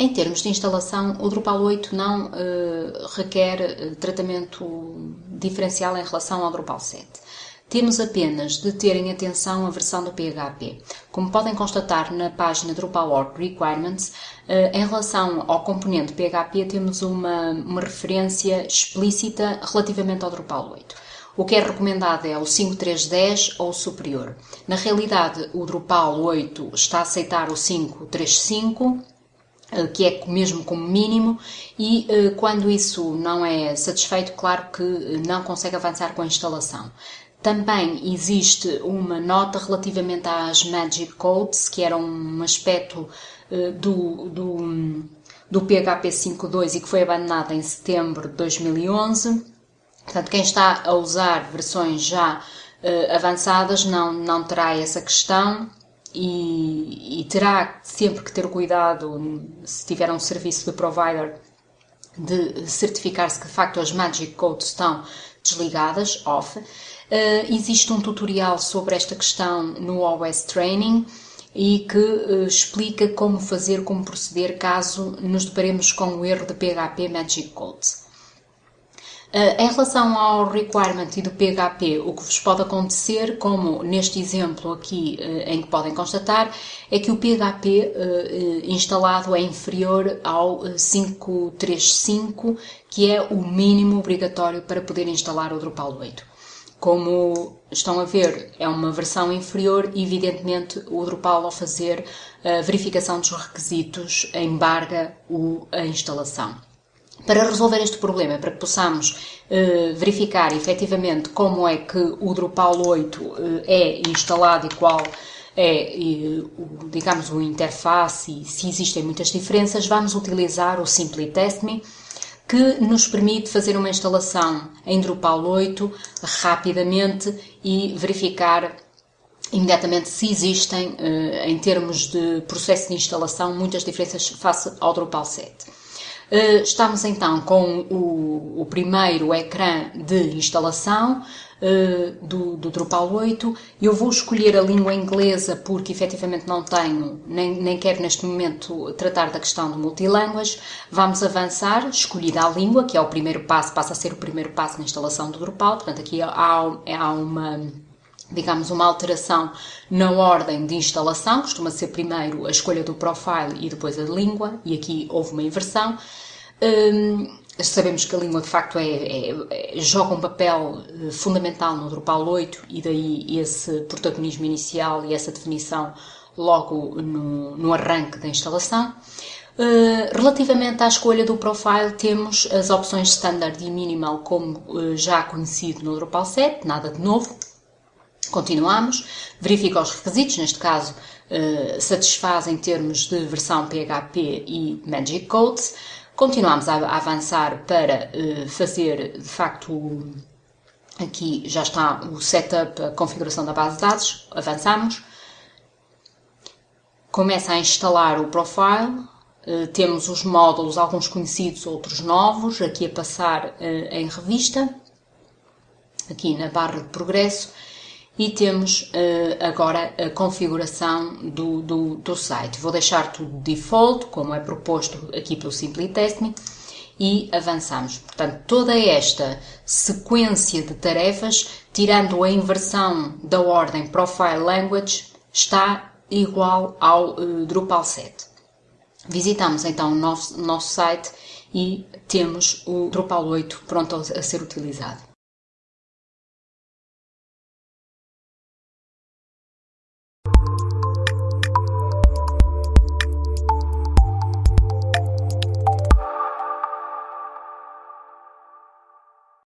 Em termos de instalação, o Drupal 8 não uh, requer uh, tratamento diferencial em relação ao Drupal 7. Temos apenas de terem atenção à versão do PHP. Como podem constatar na página Drupal.org Requirements, uh, em relação ao componente PHP temos uma, uma referência explícita relativamente ao Drupal 8. O que é recomendado é o 5310 ou superior. Na realidade, o Drupal 8 está a aceitar o 535 eh, que é mesmo como mínimo, e eh, quando isso não é satisfeito, claro que eh, não consegue avançar com a instalação. Também existe uma nota relativamente às Magic Codes, que era um aspecto do, do, do PHP 5.2 e que foi abandonado em setembro de 2011. Portanto, quem está a usar versões já avançadas não, não terá essa questão e, e, terá sempre que ter cuidado, se tiver um serviço de provider, de certificar-se que de facto as Magic Codes estão desligadas, off. Uh, existe um tutorial sobre esta questão no OS Training e que uh, explica como fazer, como proceder caso nos deparemos com o erro de PHP Magic Codes. Uh, em relação ao requirement e do PHP, o que vos pode acontecer, como neste exemplo aqui uh, em que podem constatar, é que o PHP uh, instalado é inferior ao 535, que é o mínimo obrigatório para poder instalar o Drupal 8. Como estão a ver, é uma versão inferior e, evidentemente, o Drupal, ao fazer a verificação dos requisitos, embarga a instalação. Para resolver este problema, para que possamos uh, verificar efetivamente como é que o Drupal 8 uh, é instalado e qual é, uh, digamos, o interface e se existem muitas diferenças, vamos utilizar o Simply Test Me, que nos permite fazer uma instalação em Drupal 8 rapidamente e verificar imediatamente se existem, em termos de processo de instalação, muitas diferenças face ao Drupal 7. Eh, estamos então com o, o primeiro ecrã de instalação uh, do, do, Drupal 8. Eu vou escolher a língua inglesa porque efetivamente não tenho, nem, nem quero neste momento tratar da questão do multilanguage. Vamos avançar, escolhida a língua, que é o primeiro passo, passa a ser o primeiro passo na instalação do Drupal. Portanto, aqui há, há uma digamos, uma alteração na ordem de instalação, costuma ser primeiro a escolha do profile e depois a língua, e aqui houve uma inversão. Hum, sabemos que a língua de facto é, é, é, joga um papel eh, fundamental no Drupal 8 e daí esse protagonismo inicial e essa definição logo no, no arranque da instalação. Uh, relativamente à escolha do profile, temos as opções standard e minimal como uh, já conhecido no Drupal 7, nada de novo. Continuamos, verifica os requisitos, neste caso uh, satisfaz em termos de versão PHP e Magic Codes. Continuamos a, avançar para uh, fazer, de facto, aqui já está o setup, a configuração da base de dados, avançamos. Começa a instalar o profile, uh, temos os módulos, alguns conhecidos, outros novos, aqui a passar em revista, aqui na barra de progresso e temos uh, agora a configuração do, do, do, site. Vou deixar tudo default, como é proposto aqui pelo Simply Test Me, e avançamos. Portanto, toda esta sequência de tarefas, tirando a inversão da ordem Profile Language, está igual ao uh, Drupal 7. Visitamos então o nosso, nosso site e temos o Drupal 8 pronto a ser utilizado.